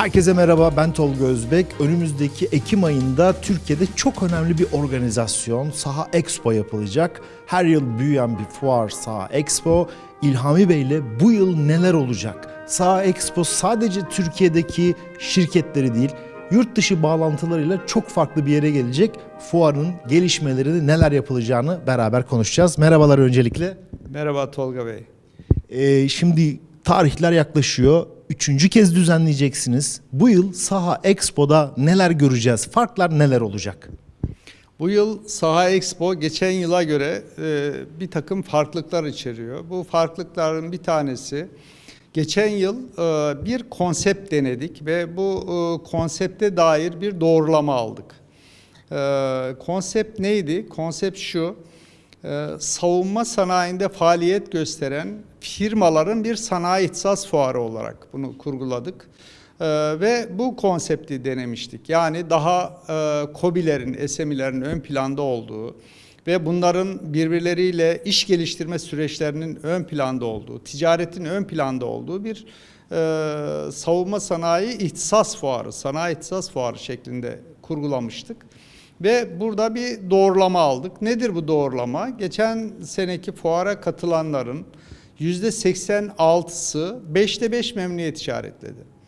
Herkese merhaba ben Tolga Özbek. Önümüzdeki Ekim ayında Türkiye'de çok önemli bir organizasyon Saha Expo yapılacak. Her yıl büyüyen bir fuar Saha Expo. İlhami Bey ile bu yıl neler olacak? Saha Expo sadece Türkiye'deki şirketleri değil, yurt dışı bağlantılarıyla çok farklı bir yere gelecek. Fuarın gelişmeleri neler yapılacağını beraber konuşacağız. Merhabalar öncelikle. Merhaba Tolga Bey. Ee, şimdi tarihler yaklaşıyor. Üçüncü kez düzenleyeceksiniz. Bu yıl Saha Expo'da neler göreceğiz? Farklar neler olacak? Bu yıl Saha Expo geçen yıla göre e, bir takım farklılıklar içeriyor. Bu farklılıkların bir tanesi geçen yıl e, bir konsept denedik ve bu e, konsepte dair bir doğrulama aldık. E, konsept neydi? Konsept şu. e, savunma sanayinde faaliyet gösteren firmaların bir sanayi ihtisas fuarı olarak bunu kurguladık. Ee, ve bu konsepti denemiştik. Yani daha e, KOBİ'lerin, SMİ'lerin ön planda olduğu ve bunların birbirleriyle iş geliştirme süreçlerinin ön planda olduğu, ticaretin ön planda olduğu bir e, savunma sanayi ihtisas fuarı, sanayi ihtisas fuarı şeklinde kurgulamıştık. Ve burada bir doğrulama aldık. Nedir bu doğrulama? Geçen seneki fuara katılanların %86'sı 5'te 5 memnuniyet işaretledi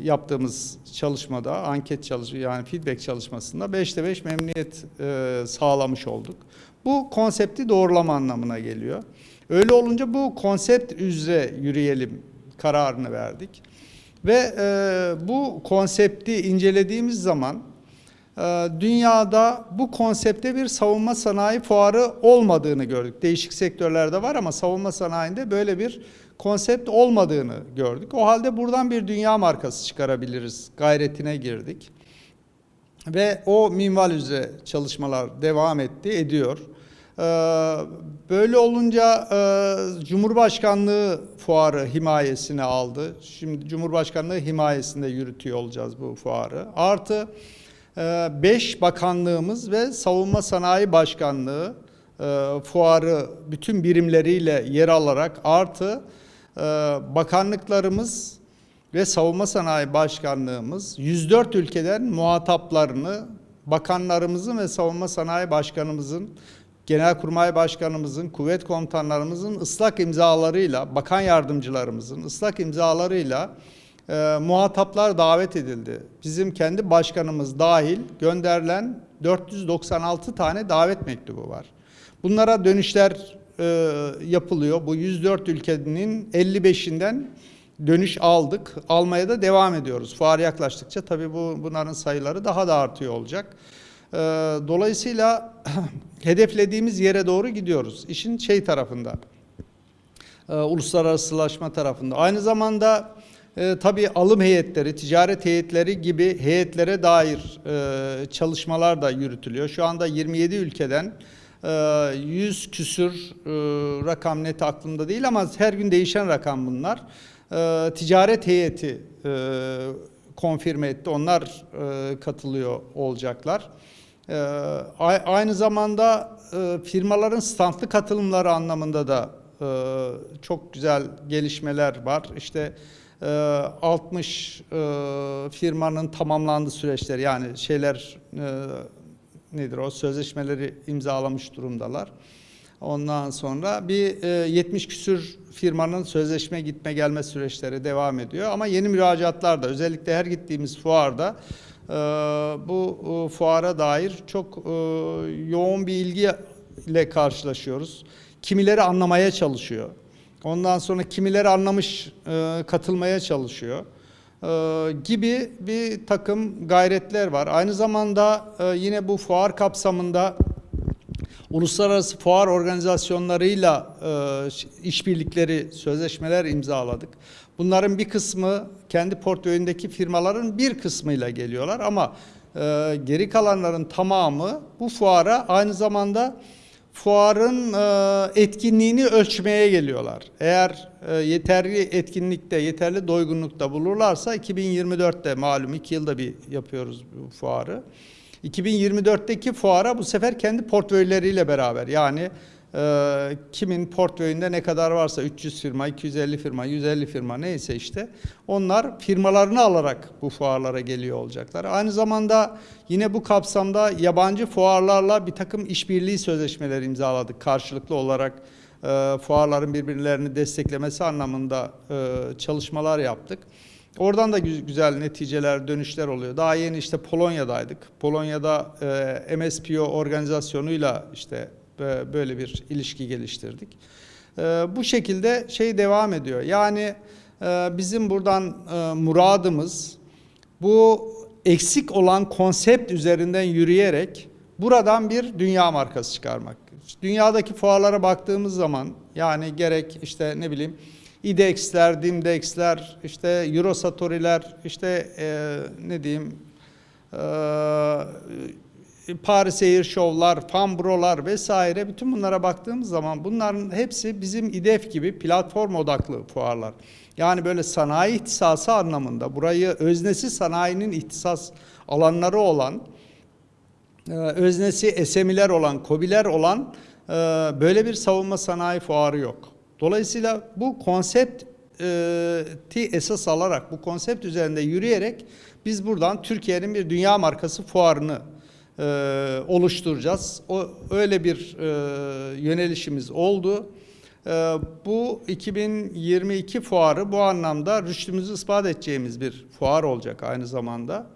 yaptığımız çalışmada, anket çalışma yani feedback çalışmasında 5'te 5 memnuniyet e, sağlamış olduk. Bu konsepti doğrulama anlamına geliyor. Öyle olunca bu konsept üzere yürüyelim kararını verdik. Ve e, bu konsepti incelediğimiz zaman dünyada bu konsepte bir savunma sanayi fuarı olmadığını gördük. Değişik sektörlerde var ama savunma sanayinde böyle bir konsept olmadığını gördük. O halde buradan bir dünya markası çıkarabiliriz gayretine girdik. Ve o minval üzere çalışmalar devam etti, ediyor. Ee, Böyle olunca e, Cumhurbaşkanlığı fuarı himayesine aldı. Şimdi Cumhurbaşkanlığı himayesinde yürütüyor olacağız bu fuarı. Artı 5 bakanlığımız ve Savunma Sanayi Başkanlığı e, fuarı bütün birimleriyle yer alarak artı e, bakanlıklarımız ve Savunma Sanayi Başkanlığımız 104 ülkeden muhataplarını bakanlarımızın ve Savunma Sanayi Başkanımızın Genelkurmay Başkanımızın, kuvvet komutanlarımızın ıslak imzalarıyla, bakan yardımcılarımızın ıslak imzalarıyla e, muhataplar davet edildi. Bizim kendi başkanımız dahil gönderilen 496 tane davet mektubu var. Bunlara dönüşler e, yapılıyor. Bu 104 ülkenin 55'inden dönüş aldık. Almaya da devam ediyoruz. Fuar yaklaştıkça tabii bu bunların sayıları daha da artıyor olacak. E, dolayısıyla hedeflediğimiz yere doğru gidiyoruz. İşin şey tarafında, e, uluslararasılaşma tarafında. Aynı zamanda e, tabii alım heyetleri, ticaret heyetleri gibi heyetlere dair e, çalışmalar da yürütülüyor. Şu anda 27 ülkeden e, 100 küsür e, rakam net aklımda değil ama her gün değişen rakam bunlar. E, ticaret heyeti e, konfirme etti. Onlar e, katılıyor olacaklar. E, aynı zamanda e, firmaların standlı katılımları anlamında da e, çok güzel gelişmeler var. İşte 60 ee, e, firmanın tamamlandığı süreçler yani şeyler e, nedir o sözleşmeleri imzalamış durumdalar. Ondan sonra bir 70 e, küsür firmanın sözleşme gitme gelme süreçleri devam ediyor. Ama yeni müracaatlar da özellikle her gittiğimiz fuarda bu fuara dair çok yoğun bir ilgi ile karşılaşıyoruz. Kimileri anlamaya çalışıyor. Ondan sonra kimileri anlamış e, katılmaya çalışıyor e, gibi bir takım gayretler var. Aynı zamanda e, yine bu fuar kapsamında uluslararası fuar organizasyonlarıyla işbirlikleri, sözleşmeler imzaladık. Bunların bir kısmı kendi portföyündeki firmaların bir kısmıyla geliyorlar ama geri kalanların tamamı bu fuara aynı zamanda fuarın e, etkinliğini ölçmeye geliyorlar. Eğer e, yeterli etkinlikte, yeterli doygunlukta bulurlarsa 2024'te malum iki yılda bir yapıyoruz bu fuarı. 2024'teki fuara bu sefer kendi portföyleriyle beraber yani e, kimin portföyünde ne kadar varsa 300 firma, 250 firma, 150 firma neyse işte onlar firmalarını alarak bu fuarlara geliyor olacaklar. Aynı zamanda yine bu kapsamda yabancı fuarlarla bir takım işbirliği sözleşmeleri imzaladık karşılıklı olarak e, fuarların birbirlerini desteklemesi anlamında e, çalışmalar yaptık. Oradan da gü- güzel neticeler, dönüşler oluyor. Daha yeni işte Polonya'daydık. Polonya'da e, MSPO organizasyonuyla işte böyle bir ilişki geliştirdik. E, bu şekilde şey devam ediyor. Yani e, bizim buradan e, muradımız bu eksik olan konsept üzerinden yürüyerek buradan bir dünya markası çıkarmak. Dünyadaki fuarlara baktığımız zaman yani gerek işte ne bileyim IDEX'ler, DIMDEX'ler, işte Eurosatori'ler, işte e, ne diyeyim e, Paris Air Show'lar, Fambro'lar vesaire bütün bunlara baktığımız zaman bunların hepsi bizim İDEF gibi platform odaklı fuarlar. Yani böyle sanayi ihtisası anlamında burayı öznesi sanayinin ihtisas alanları olan e, öznesi SMİ'ler olan, KOBİ'ler olan e, böyle bir savunma sanayi fuarı yok. Dolayısıyla bu konsepti esas alarak, bu konsept üzerinde yürüyerek biz buradan Türkiye'nin bir dünya markası fuarını e, oluşturacağız. O öyle bir e, yönelişimiz oldu. E, bu 2022 fuarı bu anlamda rüştümüzü ispat edeceğimiz bir fuar olacak aynı zamanda.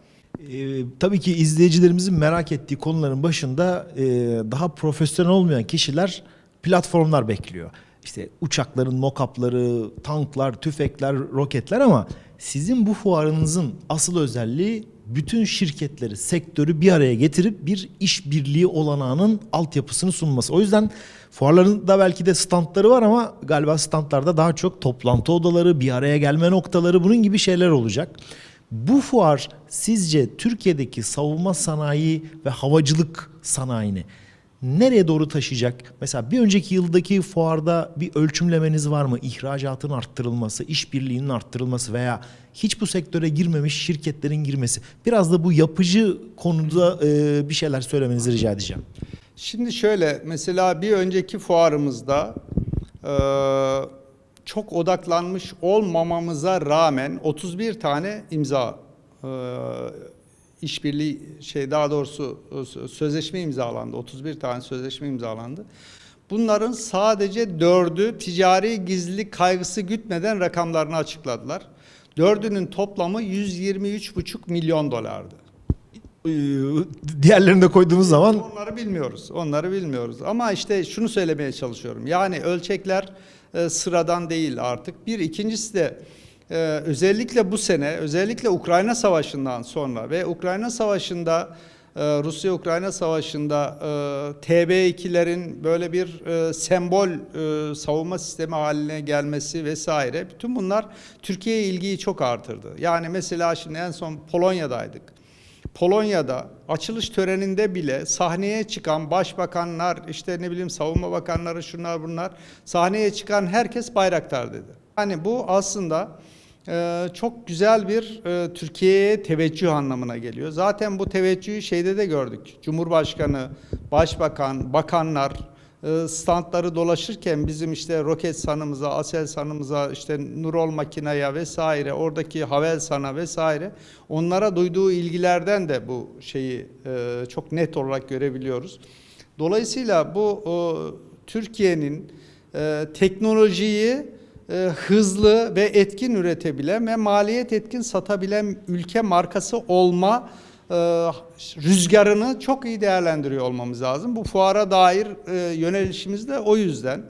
Ee, tabii ki izleyicilerimizin merak ettiği konuların başında e, daha profesyonel olmayan kişiler platformlar bekliyor. İşte uçakların mock-up'ları, tanklar, tüfekler, roketler ama sizin bu fuarınızın asıl özelliği bütün şirketleri, sektörü bir araya getirip bir işbirliği olanağının altyapısını sunması. O yüzden fuarların da belki de standları var ama galiba standlarda daha çok toplantı odaları, bir araya gelme noktaları bunun gibi şeyler olacak. Bu fuar sizce Türkiye'deki savunma sanayi ve havacılık sanayini nereye doğru taşıyacak? Mesela bir önceki yıldaki fuarda bir ölçümlemeniz var mı? İhracatın arttırılması, işbirliğinin arttırılması veya hiç bu sektöre girmemiş şirketlerin girmesi. Biraz da bu yapıcı konuda e, bir şeyler söylemenizi rica edeceğim. Şimdi şöyle mesela bir önceki fuarımızda e, çok odaklanmış olmamamıza rağmen 31 tane imza e, işbirliği şey daha doğrusu e, sözleşme imzalandı. 31 tane sözleşme imzalandı. Bunların sadece dördü ticari gizlilik kaygısı gütmeden rakamlarını açıkladılar. Dördünün toplamı 123,5 milyon dolardı. Ee, Diğerlerini de koyduğumuz zaman Onları bilmiyoruz. Onları bilmiyoruz. Ama işte şunu söylemeye çalışıyorum. Yani ölçekler e, sıradan değil artık. Bir ikincisi de e, özellikle bu sene, özellikle Ukrayna Savaşı'ndan sonra ve Ukrayna Savaşı'nda e, Rusya-Ukrayna Savaşı'nda e, TB2'lerin böyle bir e, sembol savunma sistemi haline gelmesi vesaire bütün bunlar Türkiye'ye ilgiyi çok artırdı. Yani mesela şimdi en son Polonya'daydık. Polonya'da açılış töreninde bile sahneye çıkan başbakanlar, işte ne bileyim savunma bakanları, şunlar bunlar, sahneye çıkan herkes Bayraktar dedi. Yani bu aslında çok güzel bir e, Türkiye'ye teveccüh anlamına geliyor. Zaten bu teveccühü şeyde de gördük. Cumhurbaşkanı, başbakan, bakanlar, e, standları dolaşırken bizim işte Roketsan'ımıza, Aselsan'ımıza, işte Nurol Makina'ya vesaire, oradaki Havelsan'a vesaire onlara duyduğu ilgilerden de bu şeyi e, çok net olarak görebiliyoruz. Dolayısıyla bu Türkiye'nin teknolojiyi e, hızlı ve etkin üretebilen ve maliyet etkin satabilen ülke markası olma e, rüzgarını çok iyi değerlendiriyor olmamız lazım. Bu fuara dair e, yönelişimiz de o yüzden.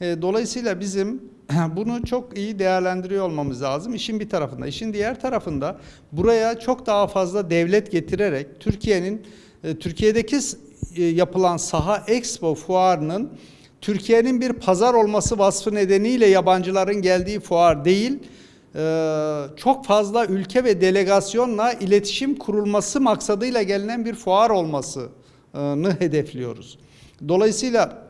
Dolayısıyla bizim bunu çok iyi değerlendiriyor olmamız lazım. İşin bir tarafında. İşin diğer tarafında buraya çok daha fazla devlet getirerek Türkiye'nin Türkiye'deki yapılan saha expo fuarının Türkiye'nin bir pazar olması vasfı nedeniyle yabancıların geldiği fuar değil, e, çok fazla ülke ve delegasyonla iletişim kurulması maksadıyla gelinen bir fuar olmasını hedefliyoruz. Dolayısıyla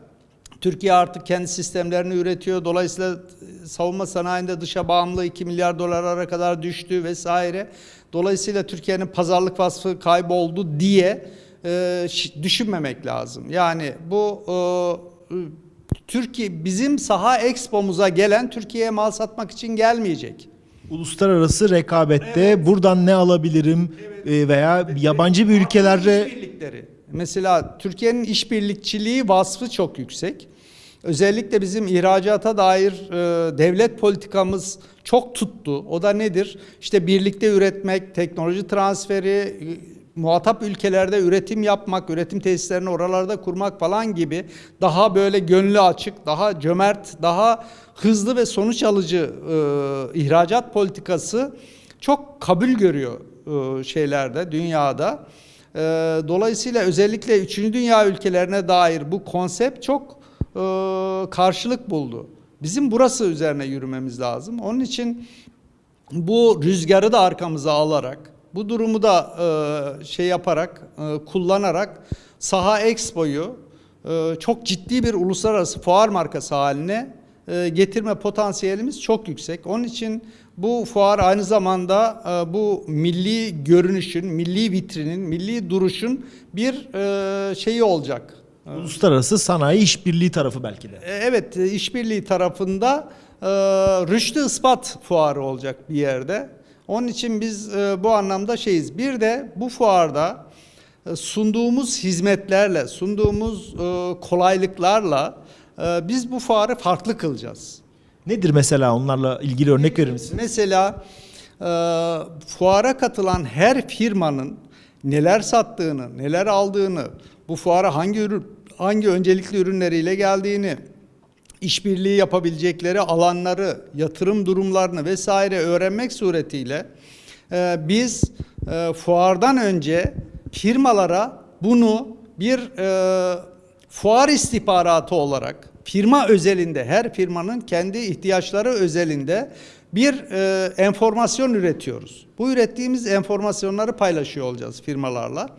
Türkiye artık kendi sistemlerini üretiyor. Dolayısıyla savunma sanayinde dışa bağımlı 2 milyar dolara kadar düştü vesaire. Dolayısıyla Türkiye'nin pazarlık vasfı kayboldu diye e, düşünmemek lazım. Yani bu e, Türkiye bizim saha expo'muza gelen Türkiye'ye mal satmak için gelmeyecek. Uluslararası rekabette buradan ne alabilirim e, veya yabancı bir ülkelerde İşbirlikleri. Mesela Türkiye'nin işbirlikçiliği vasfı çok yüksek. Özellikle bizim ihracata dair e, devlet politikamız çok tuttu. O da nedir? İşte birlikte üretmek, teknoloji transferi, muhatap ülkelerde üretim yapmak, üretim tesislerini oralarda kurmak falan gibi daha böyle gönlü açık, daha cömert, daha hızlı ve sonuç alıcı e, ihracat politikası çok kabul görüyor e, şeylerde, dünyada. E, dolayısıyla özellikle 3. dünya ülkelerine dair bu konsept çok e, karşılık buldu. Bizim burası üzerine yürümemiz lazım. Onun için bu rüzgarı da arkamıza alarak, bu durumu da e, şey yaparak, e, kullanarak Saha Expo'yu e, çok ciddi bir uluslararası fuar markası haline e, getirme potansiyelimiz çok yüksek. Onun için bu fuar aynı zamanda e, bu milli görünüşün, milli vitrinin, milli duruşun bir e, şeyi olacak. uluslararası sanayi işbirliği tarafı belki de. E, Evet, e, işbirliği tarafında e, rüştü ispat fuarı olacak bir yerde. Onun için biz e, bu anlamda şeyiz. Bir de bu fuarda e, sunduğumuz hizmetlerle, sunduğumuz e, kolaylıklarla biz bu fuarı farklı kılacağız. Nedir mesela onlarla ilgili örnek verir misin? Mesela fuara katılan her firmanın neler sattığını, neler aldığını, bu fuara hangi ürün, hangi öncelikli ürünleriyle geldiğini, işbirliği yapabilecekleri alanları, yatırım durumlarını vesaire öğrenmek suretiyle e, biz e, fuardan önce firmalara bunu bir e, fuar istihbaratı olarak firma özelinde her firmanın kendi ihtiyaçları özelinde bir e, enformasyon üretiyoruz. Bu ürettiğimiz enformasyonları paylaşıyor olacağız firmalarla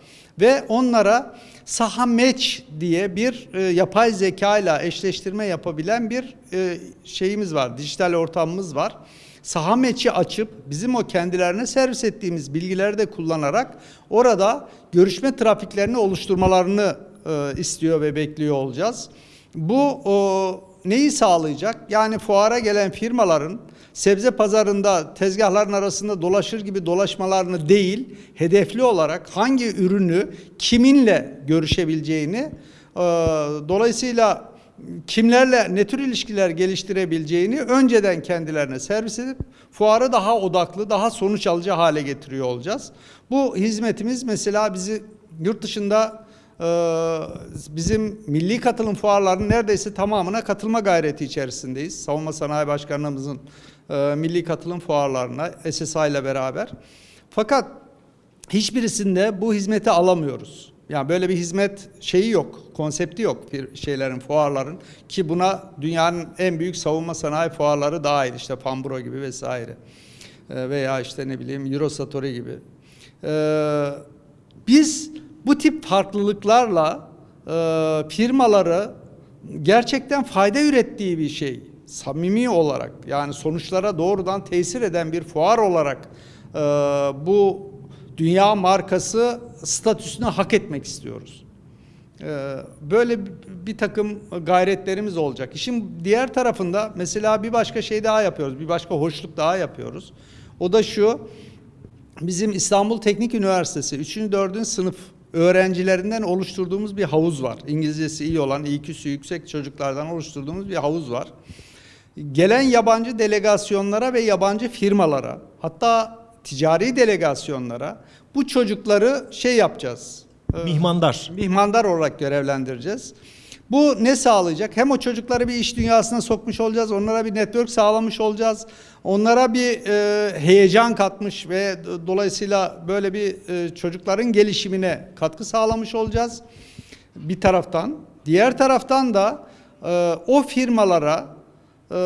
ve onlara saha match diye bir e, yapay zeka ile eşleştirme yapabilen bir e, şeyimiz var, dijital ortamımız var. Saha match'i açıp bizim o kendilerine servis ettiğimiz bilgileri de kullanarak orada görüşme trafiklerini oluşturmalarını e, istiyor ve bekliyor olacağız. Bu o, neyi sağlayacak? Yani fuara gelen firmaların sebze pazarında tezgahların arasında dolaşır gibi dolaşmalarını değil, hedefli olarak hangi ürünü kiminle görüşebileceğini, e, dolayısıyla kimlerle ne tür ilişkiler geliştirebileceğini önceden kendilerine servis edip fuarı daha odaklı, daha sonuç alıcı hale getiriyor olacağız. Bu hizmetimiz mesela bizi yurt dışında bizim milli katılım fuarlarının neredeyse tamamına katılma gayreti içerisindeyiz. Savunma Sanayi Başkanlığımızın e, milli katılım fuarlarına SSA ile beraber. Fakat hiçbirisinde bu hizmeti alamıyoruz. Yani böyle bir hizmet şeyi yok, konsepti yok bir şeylerin, fuarların ki buna dünyanın en büyük savunma sanayi fuarları dahil işte Fambro gibi vesaire E, veya işte ne bileyim Eurosatori gibi. Ee, biz bu tip farklılıklarla e, firmaları gerçekten fayda ürettiği bir şey, samimi olarak yani sonuçlara doğrudan tesir eden bir fuar olarak e, bu dünya markası statüsünü hak etmek istiyoruz. Ee, Böyle bir takım gayretlerimiz olacak. İşin diğer tarafında mesela bir başka şey daha yapıyoruz. Bir başka hoşluk daha yapıyoruz. O da şu. Bizim İstanbul Teknik Üniversitesi 3. 4. sınıf öğrencilerinden oluşturduğumuz bir havuz var. İngilizcesi iyi olan, IQ'su yüksek çocuklardan oluşturduğumuz bir havuz var. Gelen yabancı delegasyonlara ve yabancı firmalara, hatta ticari delegasyonlara bu çocukları şey yapacağız. e, Mihmandar. mihmandar olarak görevlendireceğiz. Bu ne sağlayacak? Hem o çocukları bir iş dünyasına sokmuş olacağız, onlara bir network sağlamış olacağız, onlara bir e, heyecan katmış ve dolayısıyla böyle bir e, çocukların gelişimine katkı sağlamış olacağız bir taraftan. Diğer taraftan da e, o firmalara e,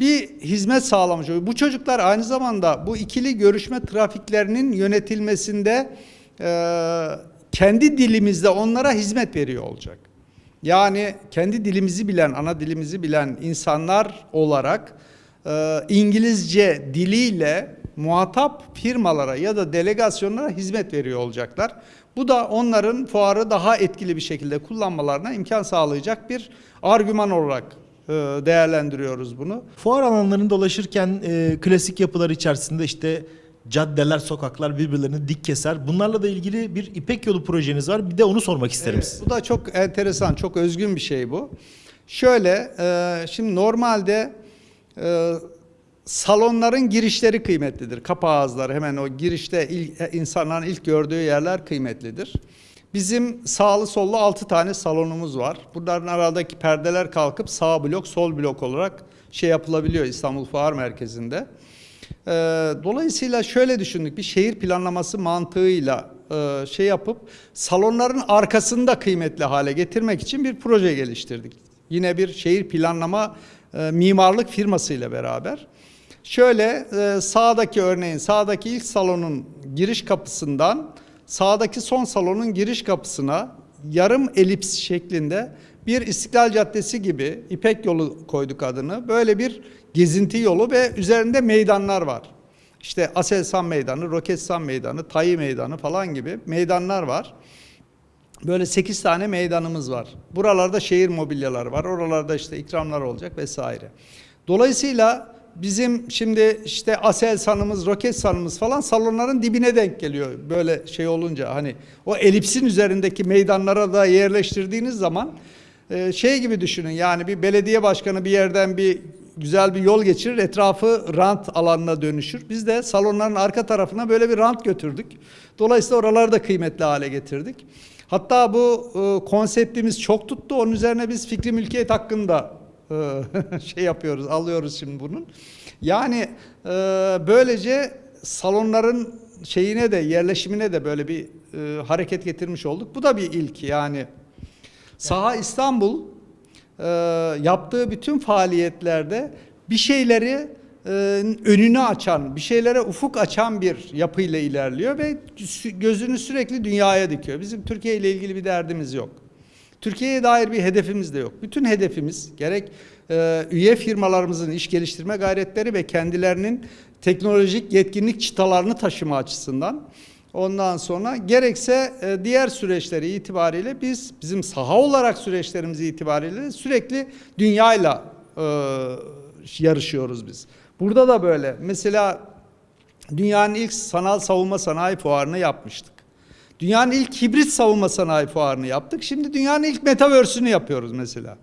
bir hizmet sağlamış oluyor. Bu çocuklar aynı zamanda bu ikili görüşme trafiklerinin yönetilmesinde e, kendi dilimizde onlara hizmet veriyor olacak. Yani kendi dilimizi bilen, ana dilimizi bilen insanlar olarak e, İngilizce diliyle muhatap firmalara ya da delegasyonlara hizmet veriyor olacaklar. Bu da onların fuarı daha etkili bir şekilde kullanmalarına imkan sağlayacak bir argüman olarak e, değerlendiriyoruz bunu. Fuar alanlarında dolaşırken e, klasik yapılar içerisinde işte caddeler, sokaklar birbirlerini dik keser. Bunlarla da ilgili bir İpek Yolu projeniz var. Bir de onu sormak isterim Evet, size. bu da çok enteresan, çok özgün bir şey bu. Şöyle, e, şimdi normalde e, salonların girişleri kıymetlidir. Kapı ağızları hemen o girişte ilk, e, insanların ilk gördüğü yerler kıymetlidir. Bizim sağlı sollu 6 tane salonumuz var. Bunların aradaki perdeler kalkıp sağ blok, sol blok olarak şey yapılabiliyor İstanbul Fuar Merkezi'nde. Ee, Dolayısıyla şöyle düşündük bir şehir planlaması mantığıyla e, şey yapıp salonların arkasını da kıymetli hale getirmek için bir proje geliştirdik. Yine bir şehir planlama e, mimarlık firmasıyla beraber. Şöyle e, sağdaki örneğin sağdaki ilk salonun giriş kapısından sağdaki son salonun giriş kapısına yarım elips şeklinde bir İstiklal Caddesi gibi İpek yolu koyduk adını. Böyle bir gezinti yolu ve üzerinde meydanlar var. İşte Aselsan Meydanı, Roketsan Meydanı, Tayi Meydanı falan gibi meydanlar var. Böyle 8 tane meydanımız var. Buralarda şehir mobilyaları var. Oralarda işte ikramlar olacak vesaire. Dolayısıyla bizim şimdi işte Aselsan'ımız, Roketsan'ımız falan salonların dibine denk geliyor. Böyle şey olunca hani o elipsin üzerindeki meydanlara da yerleştirdiğiniz zaman e, şey gibi düşünün yani bir belediye başkanı bir yerden bir güzel bir yol geçirir etrafı rant alanına dönüşür. Biz de salonların arka tarafına böyle bir rant götürdük. Dolayısıyla oraları da kıymetli hale getirdik. Hatta bu e, konseptimiz çok tuttu. Onun üzerine biz fikri mülkiyet hakkında e, şey yapıyoruz, alıyoruz şimdi bunun. Yani e, böylece salonların şeyine de yerleşimine de böyle bir e, hareket getirmiş olduk. Bu da bir ilk yani. Saha İstanbul e, yaptığı bütün faaliyetlerde bir şeyleri e, önünü açan, bir şeylere ufuk açan bir yapıyla ilerliyor ve gözünü sürekli dünyaya dikiyor. Bizim Türkiye ile ilgili bir derdimiz yok. Türkiye'ye dair bir hedefimiz de yok. Bütün hedefimiz gerek e, üye firmalarımızın iş geliştirme gayretleri ve kendilerinin teknolojik yetkinlik çıtalarını taşıma açısından Ondan sonra gerekse e, diğer süreçleri itibariyle biz bizim saha olarak süreçlerimiz itibariyle sürekli dünyayla e, yarışıyoruz biz. Burada da böyle. Mesela dünyanın ilk sanal savunma sanayi fuarını yapmıştık. Dünyanın ilk hibrit savunma sanayi fuarını yaptık. Şimdi dünyanın ilk metaverse'ünü yapıyoruz mesela.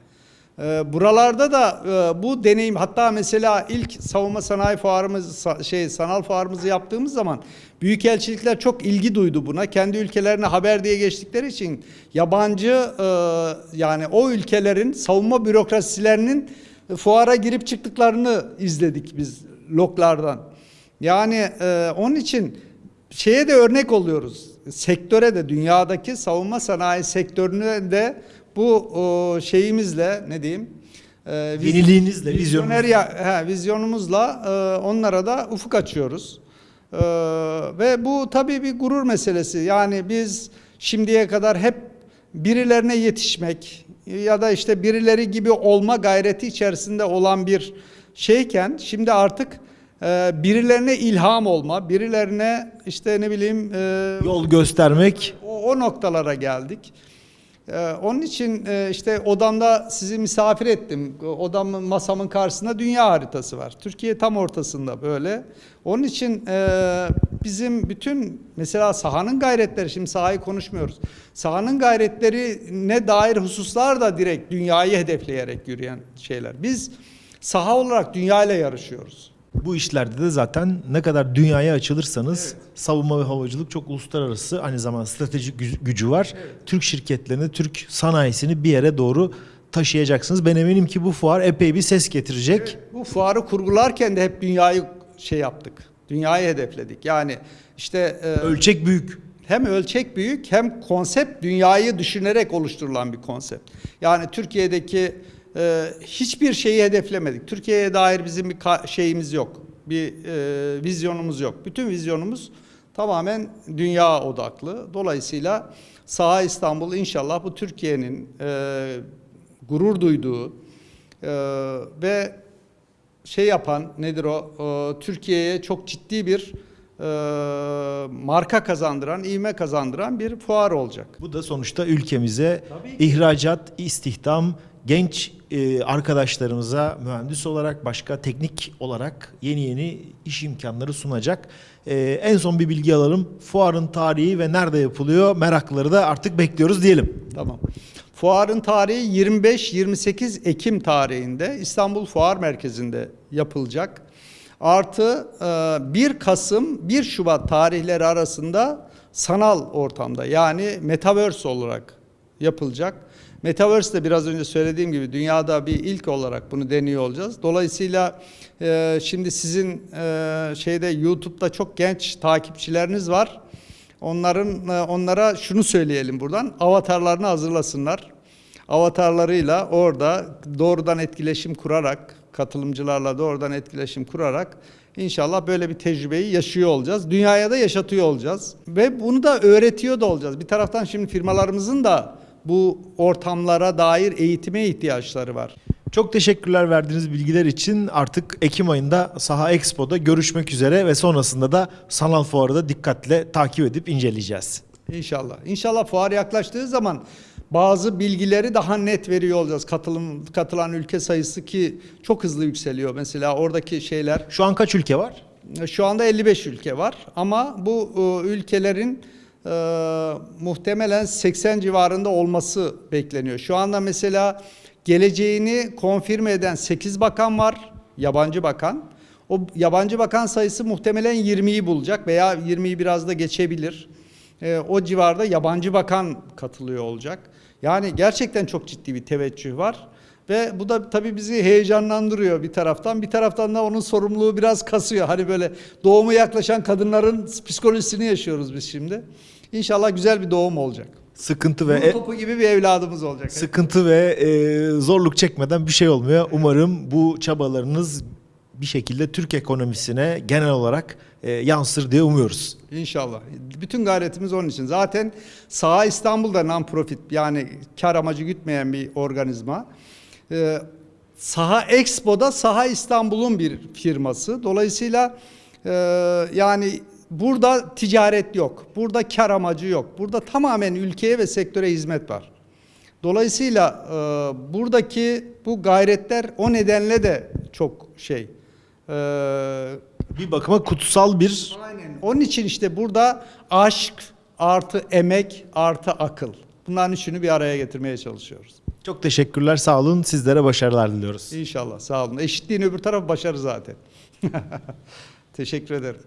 Ee, buralarda da e, bu deneyim hatta mesela ilk savunma sanayi fuarımız şey sanal fuarımızı yaptığımız zaman büyükelçilikler çok ilgi duydu buna. Kendi ülkelerine haber diye geçtikleri için yabancı e, yani o ülkelerin savunma bürokrasilerinin fuara girip çıktıklarını izledik biz loglardan. Yani e, onun için şeye de örnek oluyoruz. Sektöre de dünyadaki savunma sanayi sektörüne de bu o, şeyimizle ne diyeyim? E, viz- Yeniliğinizle, vizyoner ya, he, vizyonumuzla e, onlara da ufuk açıyoruz. E, ve bu tabii bir gurur meselesi. Yani biz şimdiye kadar hep birilerine yetişmek ya da işte birileri gibi olma gayreti içerisinde olan bir şeyken şimdi artık e, birilerine ilham olma, birilerine işte ne bileyim e, Yol göstermek. o, o noktalara geldik. Ee, onun için e, işte odamda sizi misafir ettim. Odamın masamın karşısında dünya haritası var. Türkiye tam ortasında böyle. Onun için e, bizim bütün mesela sahanın gayretleri şimdi sahayı konuşmuyoruz. Sahanın gayretlerine dair hususlar da direkt dünyayı hedefleyerek yürüyen şeyler. Biz saha olarak dünyayla yarışıyoruz. Bu işlerde de zaten ne kadar dünyaya açılırsanız savunma ve havacılık çok uluslararası aynı zamanda stratejik gü- gücü var. Türk şirketlerini, Türk sanayisini bir yere doğru taşıyacaksınız. Ben eminim ki bu fuar epey bir ses getirecek. Bu fuarı kurgularken de hep dünyayı şey yaptık. Dünyayı hedefledik. Yani işte e, Ölçek büyük. hem ölçek büyük hem konsept dünyayı düşünerek oluşturulan bir konsept. Yani Türkiye'deki e, hiçbir şeyi hedeflemedik. Türkiye'ye dair bizim bir şeyimiz yok. Bir e, vizyonumuz yok. Bütün vizyonumuz tamamen dünya odaklı. Dolayısıyla Saha İstanbul inşallah bu Türkiye'nin e, gurur duyduğu e, ve şey yapan nedir o? Ee, Türkiye'ye çok ciddi bir e, marka kazandıran, ivme kazandıran bir fuar olacak. Bu da sonuçta ülkemize ihracat, istihdam, genç e, arkadaşlarımıza mühendis olarak, başka teknik olarak yeni yeni iş imkanları sunacak. E, en son bir bilgi alalım. Fuarın tarihi ve nerede yapılıyor meraklıları da artık bekliyoruz diyelim. Tamam. Fuarın tarihi 25-28 Ekim tarihinde İstanbul Fuar Merkezi'nde yapılacak. Artı e, 1 Kasım 1 Şubat tarihleri arasında sanal ortamda yani Metaverse olarak yapılacak. Metaverse de biraz önce söylediğim gibi dünyada bir ilk olarak bunu deniyor olacağız. Dolayısıyla e, şimdi sizin e, şeyde YouTube'da çok genç takipçileriniz var. Onların e, onlara şunu söyleyelim buradan. Avatarlarını hazırlasınlar. Avatarlarıyla orada doğrudan etkileşim kurarak, katılımcılarla doğrudan etkileşim kurarak inşallah böyle bir tecrübeyi yaşıyor olacağız. Dünyaya da yaşatıyor olacağız. Ve bunu da öğretiyor da olacağız. Bir taraftan şimdi firmalarımızın da bu ortamlara dair eğitime ihtiyaçları var. Çok teşekkürler verdiğiniz bilgiler için. Artık Ekim ayında Saha Expo'da görüşmek üzere ve sonrasında da sanal fuarı da dikkatle takip edip inceleyeceğiz. İnşallah. İnşallah fuar yaklaştığı zaman bazı bilgileri daha net veriyor olacağız. Katılım katılan ülke sayısı ki çok hızlı yükseliyor. Mesela oradaki şeyler Şu an kaç ülke var? şu anda 55 ülke var ama bu e, ülkelerin e, muhtemelen 80 civarında olması bekleniyor. Şu anda mesela geleceğini konfirme eden 8 bakan var, yabancı bakan. O yabancı bakan sayısı muhtemelen 20'yi bulacak veya 20'yi biraz da geçebilir. E, o civarda yabancı bakan katılıyor olacak. Yani gerçekten çok ciddi bir teveccüh var. Ve bu da tabii bizi heyecanlandırıyor bir taraftan. Bir taraftan da onun sorumluluğu biraz kasıyor. Hani böyle doğumu yaklaşan kadınların psikolojisini yaşıyoruz biz şimdi. İnşallah güzel bir doğum olacak. Sıkıntı ve Nur topu gibi bir evladımız olacak. sıkıntı ve e, zorluk çekmeden bir şey olmuyor. Umarım bu çabalarınız bir şekilde Türk ekonomisine genel olarak e, yansır diye umuyoruz. İnşallah. Bütün gayretimiz onun için. Zaten Saha İstanbul'da non-profit yani kar amacı gütmeyen bir organizma. Ee, Saha Expo'da Saha İstanbul'un bir firması. Dolayısıyla e, yani burada ticaret yok. Burada kar amacı yok. Burada tamamen ülkeye ve sektöre hizmet var. Dolayısıyla e, buradaki bu gayretler o nedenle de çok şey. e, Bir bakıma kutsal bir Aynen. Onun için işte burada aşk artı emek artı akıl. Bunların üçünü bir araya getirmeye çalışıyoruz. çok teşekkürler sağ olun sizlere başarılar diliyoruz. İnşallah sağ olun. Eşitliğin öbür tarafı başarı zaten. Teşekkür ederim.